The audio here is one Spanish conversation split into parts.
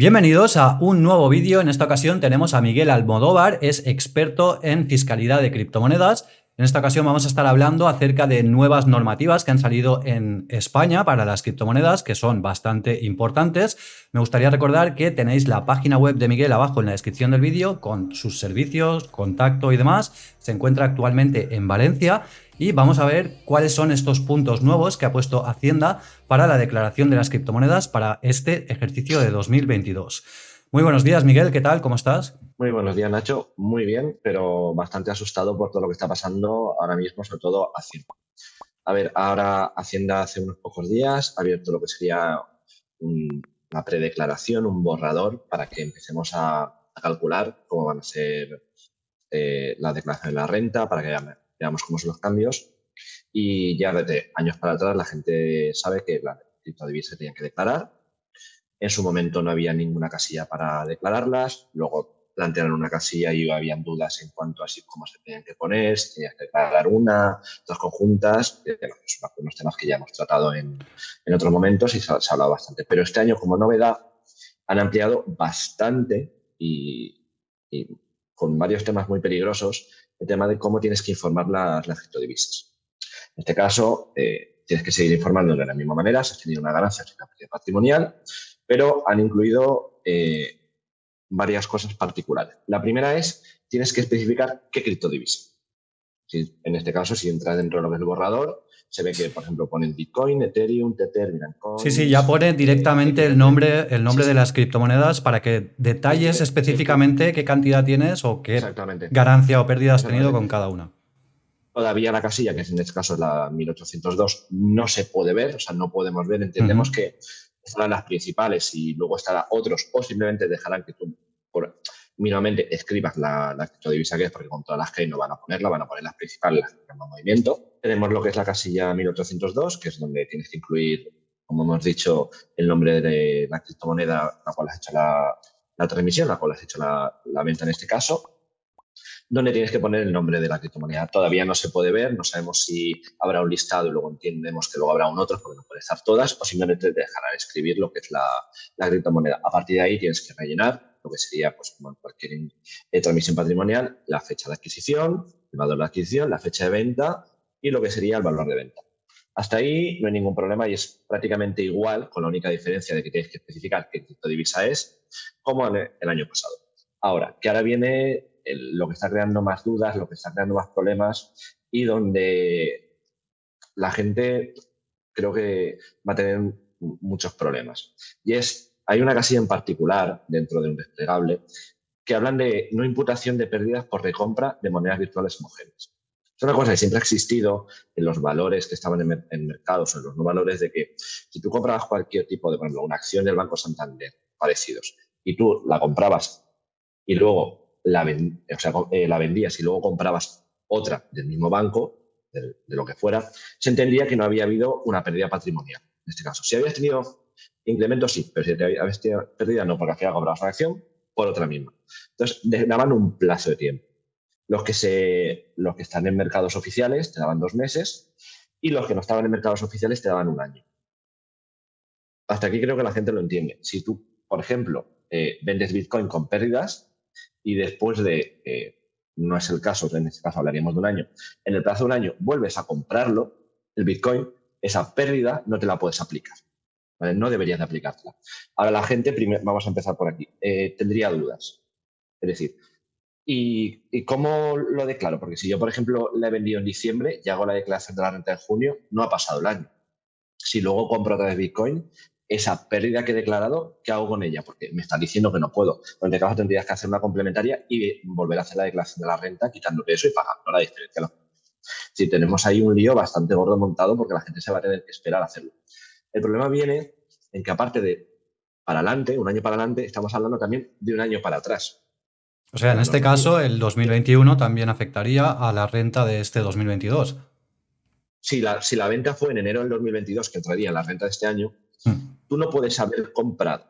Bienvenidos a un nuevo vídeo. En esta ocasión tenemos a Miguel Almodóvar, es experto en fiscalidad de criptomonedas. En esta ocasión vamos a estar hablando acerca de nuevas normativas que han salido en España para las criptomonedas, que son bastante importantes. Me gustaría recordar que tenéis la página web de Miguel abajo en la descripción del vídeo con sus servicios, contacto y demás. Se encuentra actualmente en Valencia y vamos a ver cuáles son estos puntos nuevos que ha puesto Hacienda para la declaración de las criptomonedas para este ejercicio de 2022. Muy buenos días, Miguel, ¿qué tal? ¿Cómo estás? Muy buenos días, Nacho. Muy bien, pero bastante asustado por todo lo que está pasando ahora mismo, sobre todo Hacienda. A ver, ahora Hacienda hace unos pocos días ha abierto lo que sería una predeclaración, un borrador, para que empecemos a, calcular cómo van a ser eh, la declaración de la renta, para que veamos cómo son los cambios. Y ya desde años para atrás la gente sabe que la criptodivisa se tenía que declarar. En su momento no había ninguna casilla para declararlas. Luego plantearon una casilla y habían dudas en cuanto a si, cómo se tenían que poner, si tenías que declarar una, dos conjuntas. Unos temas que ya hemos tratado en, en otros momentos y se, se ha hablado bastante. Pero este año, como novedad, han ampliado bastante y, y con varios temas muy peligrosos el tema de cómo tienes que informar las, las criptodivisas. En este caso, eh, tienes que seguir informando de la misma manera, si has tenido una ganancia, si una patrimonial, pero han incluido eh, varias cosas particulares. La primera es, tienes que especificar qué criptodivisa. Si, en este caso, si entras dentro de lo que es el borrador, se ve que, por ejemplo, ponen Bitcoin, Ethereum, Tether, Bitcoin. Sí, sí, ya pone directamente el nombre, el nombre de las criptomonedas para que detalles específicamente qué cantidad tienes o qué ganancia o pérdida has tenido con cada una. Todavía la casilla, que en este caso es la 1802, no se puede ver, o sea, no podemos ver. Entendemos que estarán las principales y luego estarán otros, o simplemente dejarán que tú, mínimamente escribas la, la criptodivisa que es, porque con todas las que hay no van a ponerla, van a poner las principales, las que en movimiento. Tenemos lo que es la casilla 1802, que es donde tienes que incluir, como hemos dicho, el nombre de la criptomoneda la cual has hecho la, la transmisión, la cual has hecho la, la venta en este caso donde tienes que poner el nombre de la criptomoneda. Todavía no se puede ver, no sabemos si habrá un listado y luego entendemos que luego habrá un otro porque no puede estar todas, o simplemente te dejarán escribir lo que es la, la criptomoneda. A partir de ahí tienes que rellenar lo que sería, pues, como en cualquier eh, transmisión patrimonial, la fecha de adquisición, el valor de adquisición, la fecha de venta y lo que sería el valor de venta. Hasta ahí no hay ningún problema y es prácticamente igual, con la única diferencia de que tienes que especificar qué criptodivisa es, como el año pasado. Ahora, que ahora viene lo que está creando más dudas, lo que está creando más problemas y donde la gente creo que va a tener muchos problemas. Y es hay una casilla en particular dentro de un desplegable que hablan de no imputación de pérdidas por recompra de monedas virtuales homogéneas. Es una cosa que siempre ha existido en los valores que estaban en, mercados o en los no valores de que si tú comprabas cualquier tipo de, por ejemplo, una acción del Banco Santander, parecidos, y tú la comprabas y luego la, eh, la vendías y luego comprabas otra del mismo banco, de, lo que fuera, se entendía que no había habido una pérdida patrimonial. En este caso, si habías tenido Incremento sí, pero si te habías pérdida no, porque al final comprabas acción por otra misma. Entonces, daban un plazo de tiempo. Los que, se, los que están en mercados oficiales te daban dos meses y los que no estaban en mercados oficiales te daban un año. Hasta aquí creo que la gente lo entiende. Si tú, por ejemplo, eh, vendes Bitcoin con pérdidas y después de, eh, no es el caso, en este caso hablaríamos de un año, en el plazo de un año vuelves a comprarlo, el Bitcoin, esa pérdida no te la puedes aplicar. No deberías de aplicártela. Ahora la gente, vamos a empezar por aquí, eh, tendría dudas. Es decir, ¿y, cómo lo declaro? Porque si yo, por ejemplo, la he vendido en diciembre y hago la declaración de la renta en junio, no ha pasado el año. Si luego compro otra vez Bitcoin, esa pérdida que he declarado, ¿qué hago con ella? Porque me están diciendo que no puedo. En este caso tendrías que hacer una complementaria y volver a hacer la declaración de la renta, quitando eso y pagando la diferencia. Si tenemos ahí un lío bastante gordo montado porque la gente se va a tener que esperar a hacerlo. El problema viene en que aparte de para adelante, un año para adelante, estamos hablando también de un año para atrás. O sea, en este caso, el 2021 también afectaría a la renta de este 2022. Si la, si la venta fue en enero del 2022, que entraría en la renta de este año, hmm. Tú no puedes haber comprado,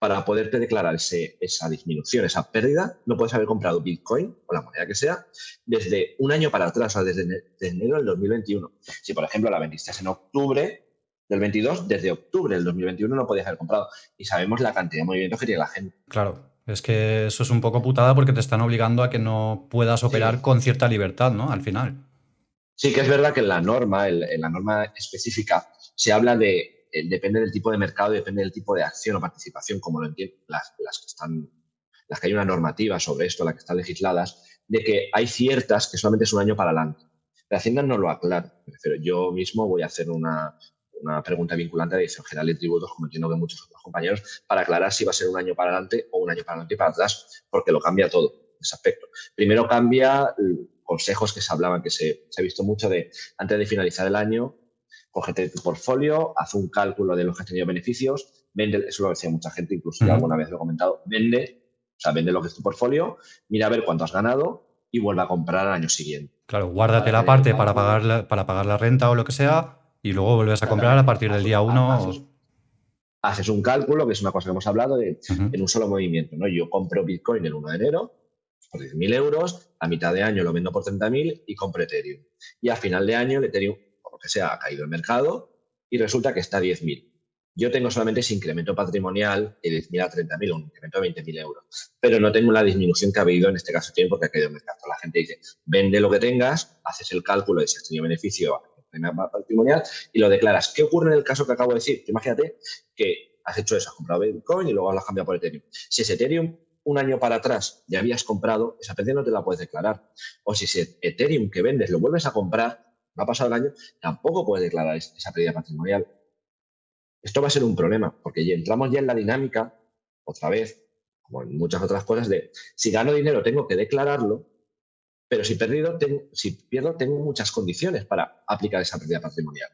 para poderte declarar esa disminución, esa pérdida, no puedes haber comprado Bitcoin o la moneda que sea desde un año para atrás, o sea, desde, desde enero del 2021. Si, por ejemplo, la vendiste en octubre, del 22, desde octubre del 2021 no podías haber comprado. Y sabemos la cantidad de movimientos que tiene la gente. Claro, es que eso es un poco putada porque te están obligando a que no puedas operar con cierta libertad, ¿no? Al final. Sí, que es verdad que en la norma, en la norma específica, se habla de, eh, depende del tipo de mercado, depende del tipo de acción o participación, como lo entienden las, las que están, las que hay una normativa sobre esto, las que están legisladas, de que hay ciertas que solamente es un año para adelante. La Hacienda no lo aclara. Pero yo mismo voy a hacer una, una pregunta vinculante la Dirección General de Tributos, como entiendo que muchos otros compañeros, para aclarar si va a ser un año para adelante o un año para adelante y para atrás, porque lo cambia todo ese aspecto. Primero cambia consejos que se hablaban, que se, ha visto mucho de antes de finalizar el año, cógete tu portfolio, haz un cálculo de los que has tenido beneficios, vende, eso lo decía mucha gente, incluso yo alguna vez lo he comentado, vende, o sea, vende lo que es tu portfolio, mira a ver cuánto has ganado y vuelve a comprar al año siguiente. Claro, guárdate la parte para pagar la, para pagar la renta o lo que sea y luego vuelves a comprar a partir del día 1. Haces, un cálculo, que es una cosa que hemos hablado, de, en un solo movimiento. ¿no? Yo compro Bitcoin el 1 de enero por 10.000 euros, a mitad de año lo vendo por 30.000 y compro Ethereum. Y a final de año el Ethereum, que sea, ha caído el mercado y resulta que está a 10.000. Yo tengo solamente ese incremento patrimonial de 10.000 a 30.000, un incremento de 20.000 euros. Pero no tengo la disminución que ha habido en este caso tiempo porque ha caído el mercado. La gente dice, vende lo que tengas, haces el cálculo de si has tenido beneficio patrimonial y lo declaras. ¿Qué ocurre en el caso que acabo de decir? Imagínate que has hecho eso, has comprado Bitcoin y luego lo has cambiado por Ethereum. Si ese Ethereum un año para atrás ya habías comprado, esa pérdida no te la puedes declarar. O si ese Ethereum que vendes lo vuelves a comprar, no ha pasado el año, tampoco puedes declarar esa pérdida patrimonial. Esto va a ser un problema, porque ya entramos ya en la dinámica, otra vez, como en muchas otras cosas, de si gano dinero tengo que declararlo, pero si, perdido, si pierdo tengo muchas condiciones para aplicar esa pérdida patrimonial.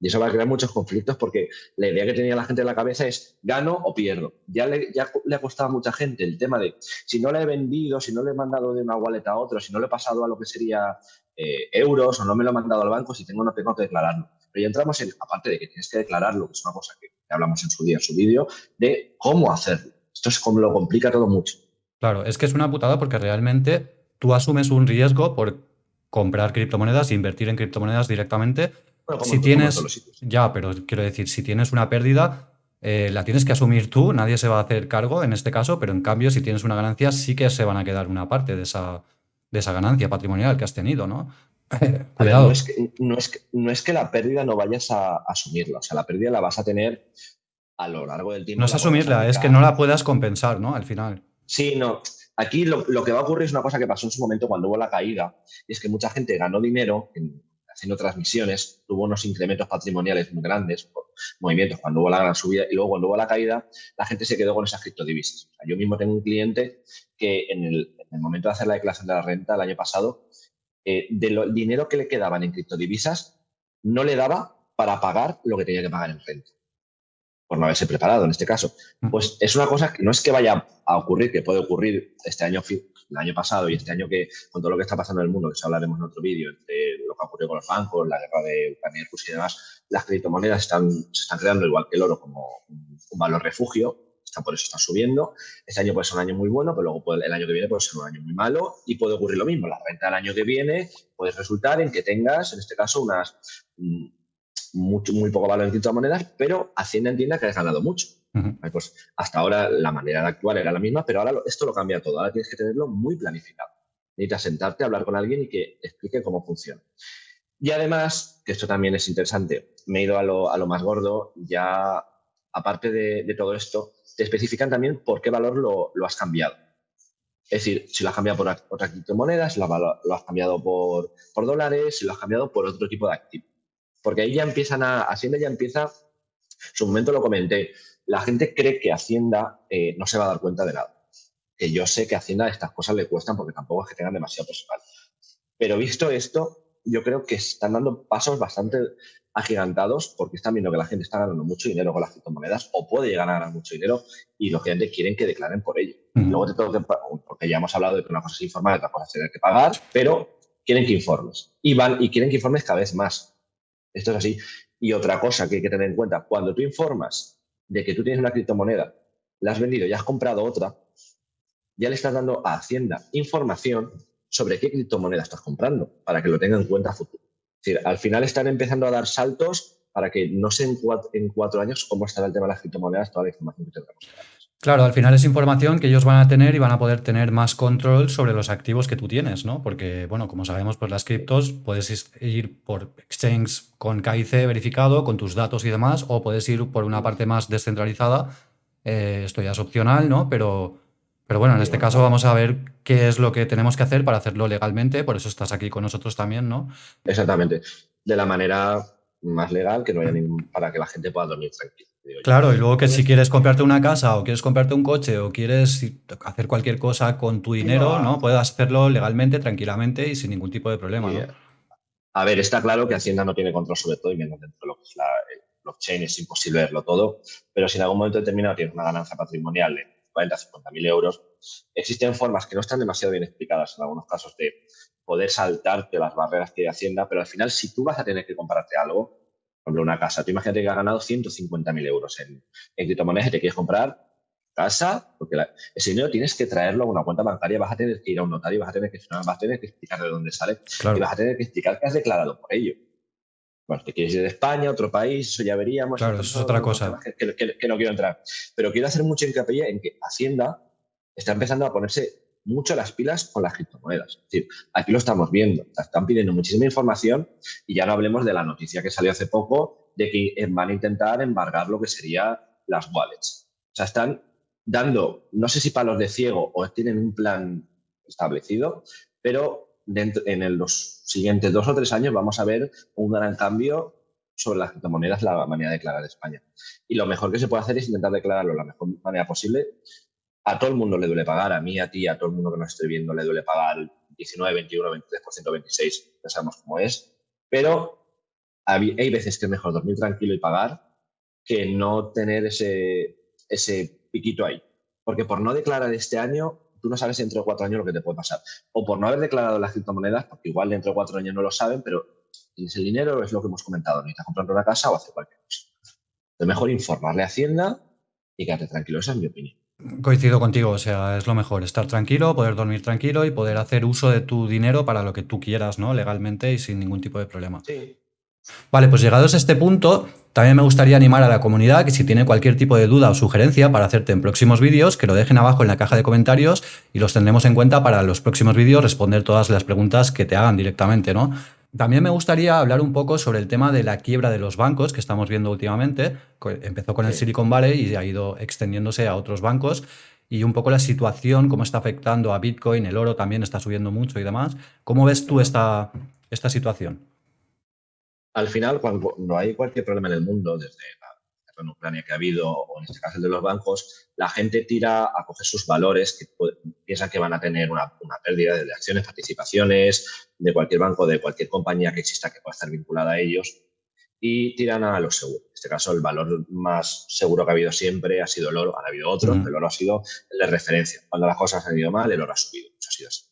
Y eso va a crear muchos conflictos porque la idea que tenía la gente en la cabeza es gano o pierdo. Ya le, ya le ha costado a mucha gente el tema de si no le he vendido, si no le he mandado de una wallet a otra, si no le he pasado a lo que sería eh, euros o no me lo he mandado al banco, si tengo no tengo que declararlo. Pero ya entramos en, aparte de que tienes que declararlo, que es una cosa que hablamos en su día, en su vídeo, de cómo hacerlo. Esto es como lo complica todo mucho. Claro, es que es una putada porque realmente tú asumes un riesgo por comprar criptomonedas invertir en criptomonedas directamente si tienes, ya, pero quiero decir, si tienes una pérdida, eh, la tienes que asumir tú, nadie se va a hacer cargo en este caso, pero en cambio, si tienes una ganancia, sí que se van a quedar una parte de esa, de esa ganancia patrimonial que has tenido, ¿no? Cuidado. no, es que, no, es que, la pérdida no vayas a asumirla, o sea, la pérdida la vas a tener a lo largo del tiempo. No es asumirla, es que no la puedas compensar, ¿no? Al final. Sí, no. Aquí lo, lo, que va a ocurrir es una cosa que pasó en su momento cuando hubo la caída, y es que mucha gente ganó dinero en, haciendo transmisiones, tuvo unos incrementos patrimoniales muy grandes por movimientos cuando hubo la gran subida y luego cuando hubo la caída, la gente se quedó con esas criptodivisas. yo mismo tengo un cliente que en el, momento de hacer la declaración de la renta el año pasado, eh, del dinero que le quedaban en criptodivisas, no le daba para pagar lo que tenía que pagar en renta por no haberse preparado en este caso. Pues es una cosa que no es que vaya a ocurrir, que puede ocurrir este año, el año pasado y este año que con todo lo que está pasando en el mundo, que eso hablaremos en otro vídeo, entre lo que ocurrió con los bancos, la guerra de Ucrania y demás, las criptomonedas están, se están creando igual que el oro como un, valor refugio, está, por eso está subiendo. Este año puede ser un año muy bueno, pero luego el año que viene puede ser un año muy malo y puede ocurrir lo mismo. La renta del año que viene puede resultar en que tengas, en este caso, unas mm, mucho, muy poco valor en criptomonedas, pero Hacienda entienda que has ganado mucho. Pues hasta ahora la manera de actuar era la misma, pero ahora esto lo cambia todo. Ahora tienes que tenerlo muy planificado. Necesitas sentarte, hablar con alguien y que explique cómo funciona. Y además, que esto también es interesante, me he ido a lo, a lo más gordo, ya aparte de, todo esto, te especifican también por qué valor lo, lo, has cambiado. Es decir, si lo has cambiado por otra criptomoneda, si lo, lo has cambiado por, por dólares, si lo has cambiado por otro tipo de activo. Porque ahí ya empiezan a, Hacienda ya empieza, en su momento lo comenté, la gente cree que Hacienda eh, no se va a dar cuenta de nada. Que yo sé que a Hacienda estas cosas le cuestan porque tampoco es que tengan demasiado personal. Pero visto esto, yo creo que están dando pasos bastante agigantados porque están viendo que la gente está ganando mucho dinero con las criptomonedas o puede llegar a ganar mucho dinero y lógicamente quieren que declaren por ello. Luego te tengo que, porque ya hemos hablado de que una cosa es informar otra cosa es tener que pagar, pero quieren que informes y van y quieren que informes cada vez más. Esto es así. Y otra cosa que hay que tener en cuenta, cuando tú informas de que tú tienes una criptomoneda, la has vendido y has comprado otra, ya le estás dando a Hacienda información sobre qué criptomoneda estás comprando para que lo tenga en cuenta a futuro. Es decir, al final están empezando a dar saltos para que no sé en cuatro, años cómo estará el tema de las criptomonedas, toda la información que tendremos. Claro, al final es información que ellos van a tener y van a poder tener más control sobre los activos que tú tienes, ¿no? Porque, bueno, como sabemos, pues las criptos puedes ir por exchange con KIC verificado, con tus datos y demás, o puedes ir por una parte más descentralizada. Eh, esto ya es opcional, ¿no? Pero, pero bueno, en este caso vamos a ver qué es lo que tenemos que hacer para hacerlo legalmente, por eso estás aquí con nosotros también, ¿no? Exactamente. De la manera más legal, que no haya ningún, para que la gente pueda dormir Claro, y luego que si quieres comprarte una casa o quieres comprarte un coche o quieres hacer cualquier cosa con tu dinero, ¿no? Puedas hacerlo legalmente, tranquilamente y sin ningún tipo de problema, ¿no? A ver, está claro que Hacienda no tiene control sobre todo y menos dentro de lo que es la el blockchain, es imposible verlo todo, pero si en algún momento determinado tienes una ganancia patrimonial de 40, 50 mil euros, existen formas que no están demasiado bien explicadas en algunos casos de poder saltarte las barreras que hay Hacienda, pero al final si tú vas a tener que comprarte algo, por ejemplo, una casa. Tú imagínate que has ganado 150.000 euros en, en criptomonedas y te quieres comprar casa, porque ese dinero tienes que traerlo a una cuenta bancaria, vas a tener que ir a un notario, vas a tener que, vas a tener que explicar de dónde sale y vas a tener que explicar que has declarado por ello. Bueno, te quieres ir de España, a otro país, eso ya veríamos. Claro, eso es otra cosa. Que, no quiero entrar. Pero quiero hacer mucho hincapié en que Hacienda está empezando a ponerse mucho las pilas con las criptomonedas. Aquí lo estamos viendo, están pidiendo muchísima información y ya no hablemos de la noticia que salió hace poco de que van a intentar embargar lo que sería las wallets. O sea, están dando, no sé si palos de ciego o tienen un plan establecido, pero dentro, en los siguientes dos o tres años vamos a ver un gran cambio sobre las criptomonedas, la manera de declarar de España. Y lo mejor que se puede hacer es intentar declararlo de la mejor manera posible, a todo el mundo le duele pagar, a mí, a ti, a todo el mundo que nos esté viendo le duele pagar 19, 21, 23%, 26%, ya sabemos cómo es, pero hay veces que es mejor dormir tranquilo y pagar que no tener ese, ese piquito ahí. Porque por no declarar este año, tú no sabes dentro de cuatro años lo que te puede pasar. O por no haber declarado las criptomonedas, porque igual dentro de cuatro años no lo saben, pero tienes el dinero, es lo que hemos comentado, necesitas comprar una casa o hacer cualquier cosa. Es mejor informarle a Hacienda y quedarte tranquilo, esa es mi opinión. Coincido contigo, o sea, es lo mejor, estar tranquilo, poder dormir tranquilo y poder hacer uso de tu dinero para lo que tú quieras, ¿no? Legalmente y sin ningún tipo de problema. Sí. Vale, pues llegados a este punto, también me gustaría animar a la comunidad que si tiene cualquier tipo de duda o sugerencia para hacerte en próximos vídeos, que lo dejen abajo en la caja de comentarios y los tendremos en cuenta para los próximos vídeos responder todas las preguntas que te hagan directamente, ¿no? También me gustaría hablar un poco sobre el tema de la quiebra de los bancos que estamos viendo últimamente. Empezó con el Silicon Valley y ha ido extendiéndose a otros bancos y un poco la situación, cómo está afectando a Bitcoin, el oro también está subiendo mucho y demás. ¿Cómo ves tú esta, esta situación? Al final, cuando no hay cualquier problema en el mundo, desde en Ucrania que ha habido, o en este caso el de los bancos, la gente tira a coger sus valores que piensan que van a tener una, pérdida de acciones, participaciones de cualquier banco, de cualquier compañía que exista que pueda estar vinculada a ellos, y tiran a los seguros. En este caso, el valor más seguro que ha habido siempre ha sido el oro. Han habido otros, pero el oro ha sido el de referencia. Cuando las cosas han ido mal, el oro ha subido. Eso ha sido así.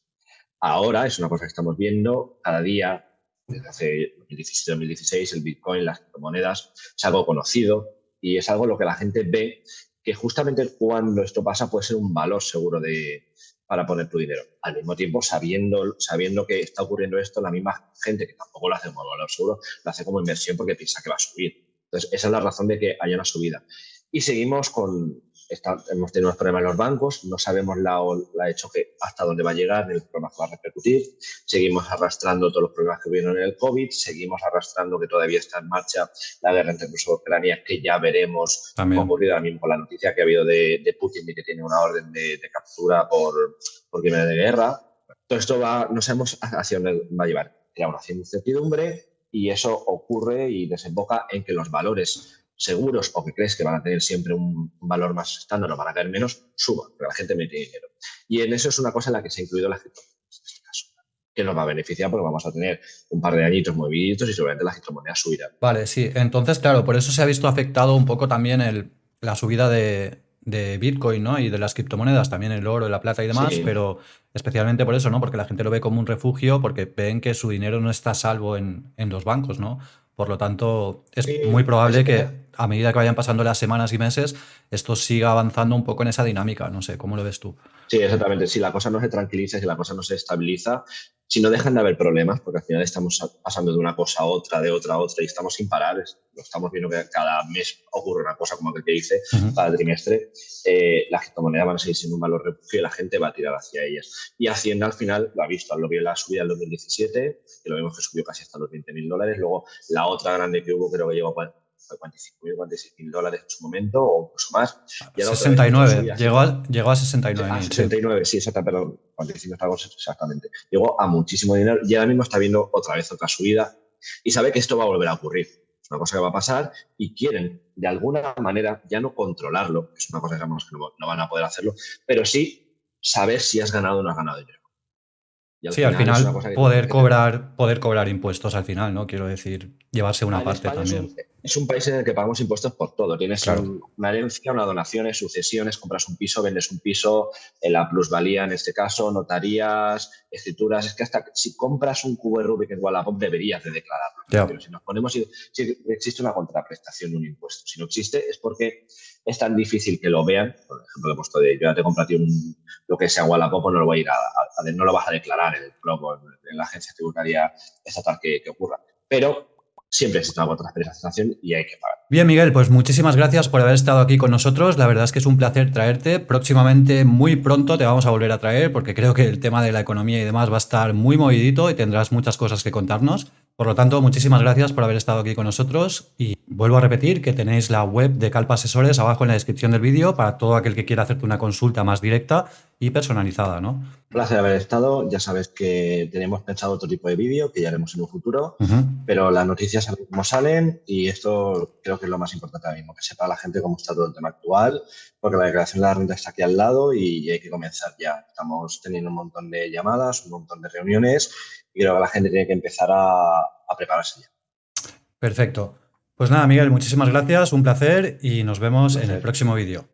Ahora es una cosa que estamos viendo cada día, desde hace 2017-2016, el Bitcoin, las criptomonedas, es algo conocido, y es algo lo que la gente ve que justamente cuando esto pasa puede ser un valor seguro de, para poner tu dinero. Al mismo tiempo, sabiendo, sabiendo que está ocurriendo esto, la misma gente que tampoco lo hace como valor seguro, lo hace como inversión porque piensa que va a subir. Entonces, esa es la razón de que haya una subida. Y seguimos con, hemos tenido unos problemas en los bancos, no sabemos la, la hecho que hasta dónde va a llegar, ni los problemas que va a repercutir. Seguimos arrastrando todos los problemas que vieron en el COVID, seguimos arrastrando que todavía está en marcha la guerra entre Rusia y Ucrania, que ya veremos cómo ha ocurrido ahora mismo con la noticia que ha habido de, de Putin de que tiene una orden de, captura por, por crimen de guerra. Todo esto va, no sabemos hacia dónde va a llevar. Crea una incertidumbre y eso ocurre y desemboca en que los valores seguros o que crees que van a tener siempre un, valor más estándar o van a caer menos, suba, porque la gente mete dinero. Y en eso es una cosa en la que se ha incluido la criptomonedas, en este caso, que nos va a beneficiar porque vamos a tener un par de añitos moviditos y seguramente las criptomonedas subirán. Vale, sí. Entonces, claro, por eso se ha visto afectado un poco también el, la subida de, Bitcoin, ¿no? Y de las criptomonedas, también el oro, la plata y demás, pero especialmente por eso, ¿no? Porque la gente lo ve como un refugio, porque ven que su dinero no está salvo en, en los bancos, ¿no? Por lo tanto, es muy probable que a medida que vayan pasando las semanas y meses, esto siga avanzando un poco en esa dinámica. No sé, ¿cómo lo ves tú? Sí, exactamente. Si la cosa no se tranquiliza, si la cosa no se estabiliza, si no dejan de haber problemas, porque al final estamos pasando de una cosa a otra, de otra a otra, y estamos sin parar, lo estamos viendo que cada mes ocurre una cosa como que te dice, cada trimestre, eh, las criptomonedas van a seguir siendo un valor refugio y la gente va a tirar hacia ellas. Y Hacienda al final lo ha visto, lo vio en la subida del 2017, que lo vimos que subió casi hasta los 20.000 dólares, luego la otra grande que hubo creo que llegó a 45.000, 46.000 dólares en su momento o incluso más. 69, llegó a, llegó a 69. A 69, sí, exacto, perdón, 45 exactamente. Llegó a muchísimo dinero y ahora mismo está viendo otra vez otra subida y sabe que esto va a volver a ocurrir. Es una cosa que va a pasar y quieren de alguna manera ya no controlarlo, es una cosa que sabemos que no, no van a poder hacerlo, pero sí saber si has ganado o no has ganado dinero sí, al final poder, cobrar, poder cobrar impuestos al final, ¿no? Quiero decir, llevarse una parte también. Es un, país en el que pagamos impuestos por todo. Tienes una herencia, una donación, sucesiones, compras un piso, vendes un piso, en la plusvalía en este caso, notarías, escrituras. Es que hasta si compras un cubo de Rubik en Wallapop deberías de declararlo. Pero si nos ponemos, si, existe una contraprestación de un impuesto. Si no existe es porque es tan difícil que lo vean. Por ejemplo, he puesto de yo ya te compré a ti un, lo que sea Wallapop, no lo voy a ir a, no lo vas a declarar en el en, la agencia tributaria estatal que, que ocurra. Pero siempre existe una contraprestación y hay que pagar. Bien, Miguel, pues muchísimas gracias por haber estado aquí con nosotros. La verdad es que es un placer traerte. Próximamente, muy pronto, te vamos a volver a traer porque creo que el tema de la economía y demás va a estar muy movidito y tendrás muchas cosas que contarnos. Por lo tanto, muchísimas gracias por haber estado aquí con nosotros y vuelvo a repetir que tenéis la web de Calpa Asesores abajo en la descripción del vídeo para todo aquel que quiera hacerte una consulta más directa y personalizada, ¿no? Un placer haber estado. Ya sabes que tenemos pensado otro tipo de vídeo que ya haremos en un futuro, pero las noticias saben cómo salen y esto creo que es lo más importante ahora mismo, que sepa la gente cómo está todo el tema actual, porque la declaración de la renta está aquí al lado y hay que comenzar ya. Estamos teniendo un montón de llamadas, un montón de reuniones y creo que la gente tiene que empezar a, prepararse ya. Perfecto. Pues nada, Miguel, muchísimas gracias, un placer y nos vemos en el próximo vídeo.